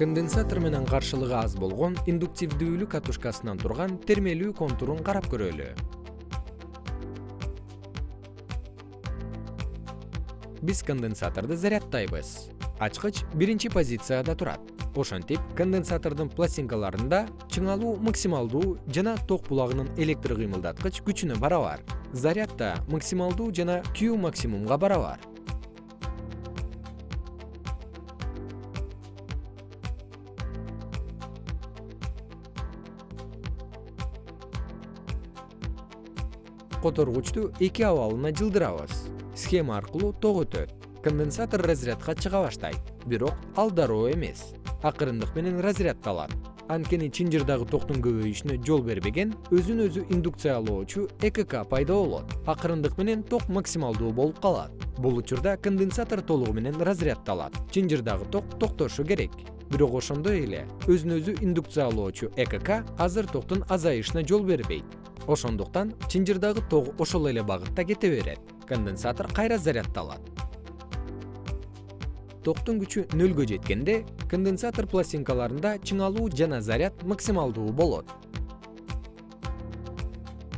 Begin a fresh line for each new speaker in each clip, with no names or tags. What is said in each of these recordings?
конденсатор менен каршылыгы аз болгон индуктивдүүлүү катушкасынан турган термелүү контурун карап көрөлү. Биз конденсаторду заряддайбыз ачкыч биринчи позицияда турат. Ошентип конденсатордун пластинкаларында чыңалуу максималдуу жана ток булагынын электр кыймылдаткыч күчүнө барабар. Заряд да максималдуу жана q максимумга барабар которгучту эки абалына жылдырабыз схема аркылуу ток өтөт конденсатор разрядка чыга баштайт бирок ал дароо эмес акырындык менен разряддалат анткени чынжырдагы токтун көбөйүшүнө жол бербеген өзүн өзү индукциялоочу экк пайда болот акырындык менен ток максималдуу болуп калат бул учурда конденсатор толугу менен разряддалат чынжырдагы ток токтошу керек бирок ошондой эле өзүн өзү индукциялоочу экк азыр токтун азайышына жол бербейт ошондуктан чынжырдагы ток ошол эле багытта кете берет. Конденсатор кайра заряддалат токтун күчү нөлгө жеткенде конденсатор пластинкаларында чыңалуу жана заряд максималдуу болот.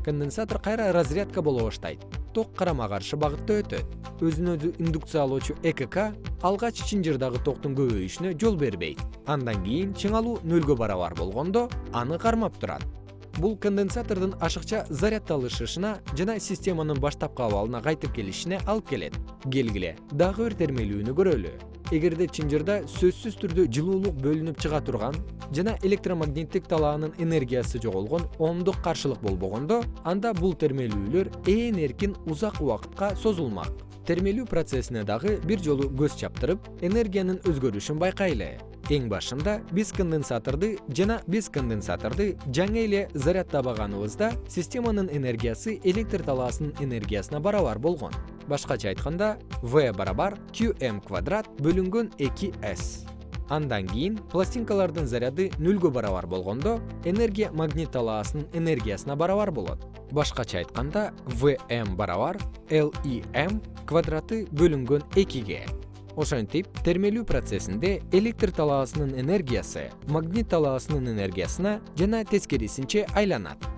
Конденсатор кайра разрядка боло баштайт. Ток карама каршы багытта өтөт. Өзүн өзү индукциялоочу экк алгач чынжырдагы токтун көбөйүшүнө жол бербейт. Андан кийин чыңалуу нөлгө барабар болгондо аны кармап турат бул конденсатордун ашыкча заряддалышышына жана системанын баштапкы абалына кайтып келишине алып келет. Келгиле дагы бир термелүүнү көрөлү. Эгерде чынжырда сөзсүз түрдө жылуулук бөлүнүп чыга турган жана электромагниттик талаанын энергиясы жоголгон оомдук каршылык болбогондо анда бул термелүүлөр ээн эркин узак убакытка созулмак. Термелүү процессине дагы бир жолу көз чаптырып энергиянын өзгөрүшүн байкайлы эң башында биз конденсаторду жана биз конденсаторду жаңы эле заряддабаганыбызда системанын энергиясы электр талаасынын энергиясына барабар болгон. Башкача айтканда v барабар qm квадрат бөлүнгөн эки s. Андан кийин пластинкалардын заряды нөлгө барабар болгондо энергия магнит талаасынын энергиясына барабар болот. Башкача айтканда vm барабар lem квадраты бөлүнгөн экиге ошентип термелүү процессинде электр талаасынын энергиясы магнит талаасынын энергиясына жана тескерисинче айланат